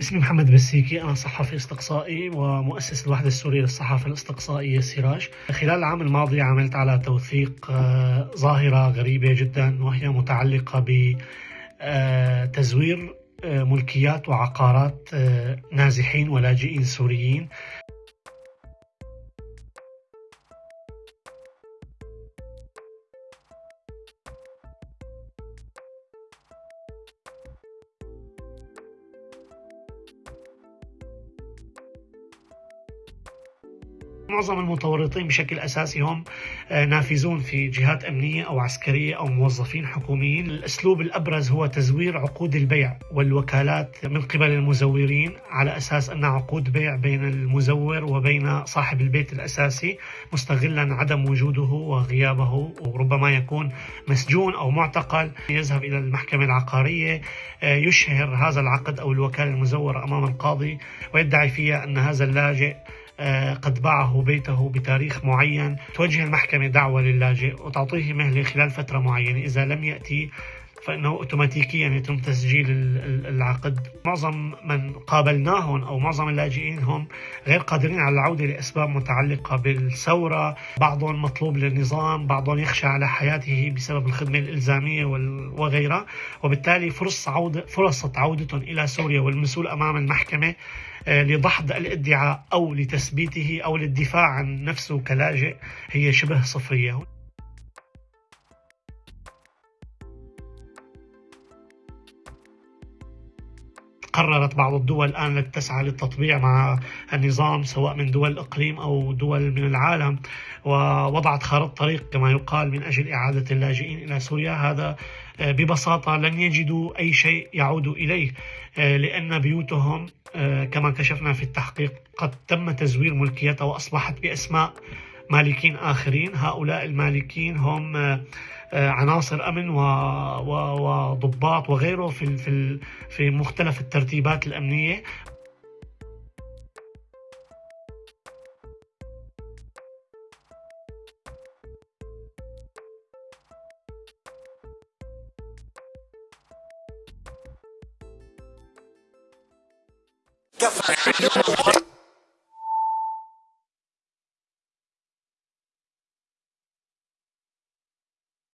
اسمي محمد بسيكي أنا صحفي أستقصائي ومؤسس الوحدة السورية للصحافة الأستقصائية سراج خلال العام الماضي عملت على توثيق آه، ظاهرة غريبة جدا وهي متعلقة بتزوير آه، ملكيات وعقارات آه، نازحين ولاجئين سوريين. معظم المتورطين بشكل أساسي هم آه، نافذون في جهات أمنية أو عسكرية أو موظفين حكوميين، الأسلوب الأبرز هو تزوير عقود البيع والوكالات من قبل المزورين على أساس انها عقود بيع بين المزور وبين صاحب البيت الأساسي مستغلا عدم وجوده وغيابه وربما يكون مسجون أو معتقل. يذهب إلى المحكمة العقارية آه، يشهر هذا العقد أو الوكالة المزورة أمام القاضي ويدعي فيها أن هذا اللاجئ قد باعه بيته بتاريخ معين. توجه المحكمة دعوة للاجئ وتعطيه مهلة خلال فترة معينة. إذا لم يأتي فإنه أوتوماتيكيا يتم تسجيل العقد. معظم من قابلناهم أو معظم اللاجئين هم غير قادرين على العودة لأسباب متعلقة بالثورة. بعضهم مطلوب للنظام بعضهم يخشى على حياته بسبب الخدمة الإلزامية وغيرها. وبالتالي فرص عودة فرصة عودتهم إلى سوريا والمسؤول أمام المحكمة آه، لدحض الادعاء أو لتثبيته أو للدفاع عن نفسه كلاجئ هي شبه صفرية. قررت بعض الدول الآن التي تسعى للتطبيع مع النظام سواء من دول الإقليم أو دول من العالم ووضعت خارطة طريق كما يقال من أجل إعادة اللاجئين إلى سوريا. هذا آه، ببساطة لن يجدوا أي شيء يعودوا إليه آه، لأن بيوتهم آه، كما كشفنا في التحقيق قد تم تزوير ملكيتها وأصبحت بأسماء مالكين آخرين. هؤلاء المالكين هم عناصر أمن وضباط وغيره في في في مختلف الترتيبات الأمنية.